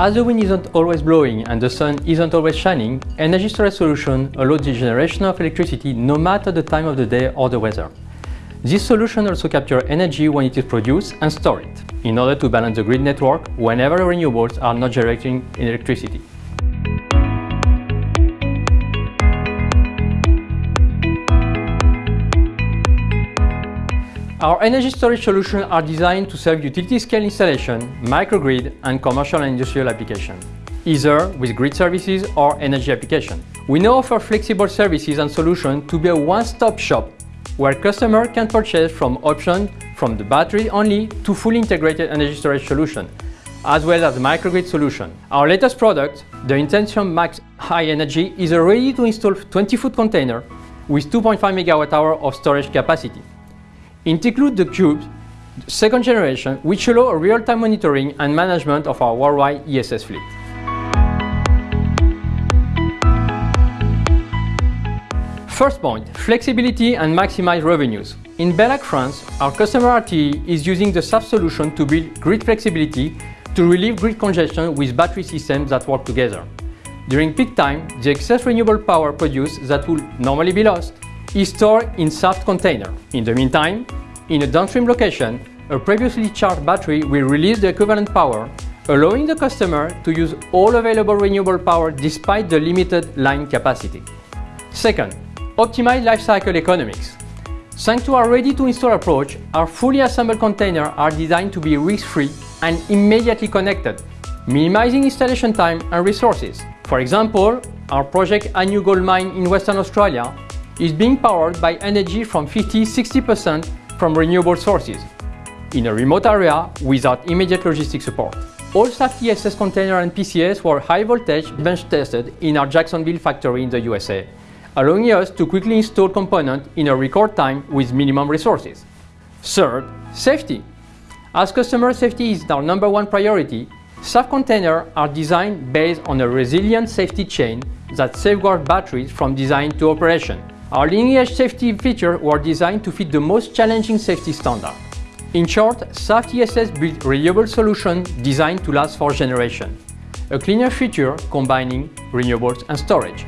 As the wind isn't always blowing and the sun isn't always shining, energy storage solution allows the generation of electricity no matter the time of the day or the weather. This solution also captures energy when it is produced and store it, in order to balance the grid network whenever renewables are not generating electricity. Our energy storage solutions are designed to serve utility-scale installation, microgrid and commercial and industrial applications, either with grid services or energy application. We now offer flexible services and solutions to be a one-stop shop where customers can purchase from options from the battery only to fully integrated energy storage solution, as well as microgrid solution. Our latest product, the Intensium Max High Energy, is a ready-to-install 20-foot container with 2.5 MWh of storage capacity. It the Cube second generation, which allow real-time monitoring and management of our worldwide ESS fleet. First point, flexibility and maximize revenues. In Bellac, France, our customer RTE is using the Saft solution to build grid flexibility to relieve grid congestion with battery systems that work together. During peak time, the excess renewable power produced that would normally be lost is stored in Saft container. In the meantime, in a downstream location, a previously charged battery will release the equivalent power, allowing the customer to use all available renewable power despite the limited line capacity. Second, optimize lifecycle economics. Thanks to our ready-to-install approach, our fully assembled containers are designed to be risk-free and immediately connected, minimizing installation time and resources. For example, our project Agnew Gold Mine in Western Australia is being powered by energy from 50-60% from renewable sources, in a remote area without immediate logistic support. All Saft ESS containers and PCS were high voltage bench tested in our Jacksonville factory in the USA, allowing us to quickly install components in a record time with minimum resources. Third, safety. As customer safety is our number one priority, Saft containers are designed based on a resilient safety chain that safeguards batteries from design to operation. Our leading-edge safety features were designed to fit the most challenging safety standard. In short, Saft ESS built renewable solution designed to last for generations. A cleaner future combining renewables and storage.